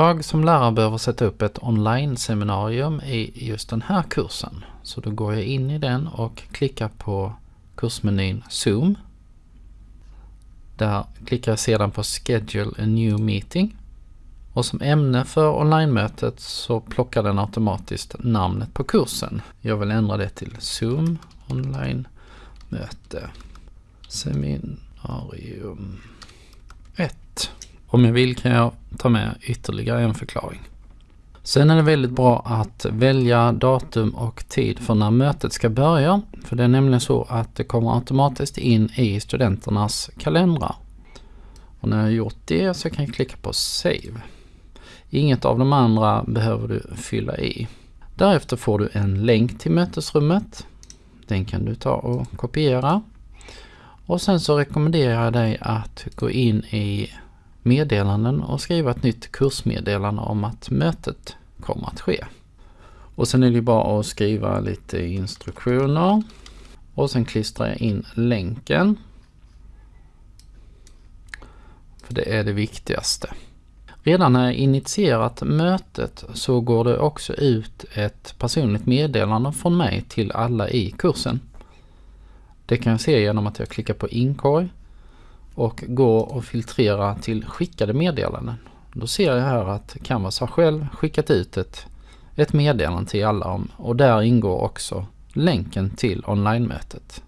Jag som lärare behöver sätta upp ett online-seminarium i just den här kursen. Så då går jag in i den och klickar på kursmenyn Zoom. Där klickar jag sedan på Schedule a new meeting. Och som ämne för online-mötet så plockar den automatiskt namnet på kursen. Jag vill ändra det till Zoom online-möte seminarium 1. Om jag vill kan jag ta med ytterligare en förklaring. Sen är det väldigt bra att välja datum och tid för när mötet ska börja. För det är nämligen så att det kommer automatiskt in i studenternas kalendrar. Och när jag har gjort det så kan jag klicka på Save. Inget av de andra behöver du fylla i. Därefter får du en länk till mötesrummet. Den kan du ta och kopiera. Och sen så rekommenderar jag dig att gå in i meddelanden och skriva ett nytt kursmeddelande om att mötet kommer att ske. Och sen är det bara att skriva lite instruktioner och sen klistrar jag in länken. För det är det viktigaste. Redan när jag initierat mötet så går det också ut ett personligt meddelande från mig till alla i kursen. Det kan jag se genom att jag klickar på inkorg och går och filtrerar till skickade meddelanden. Då ser jag här att Canvas har själv skickat ut ett, ett meddelande till alla om och där ingår också länken till online-mötet.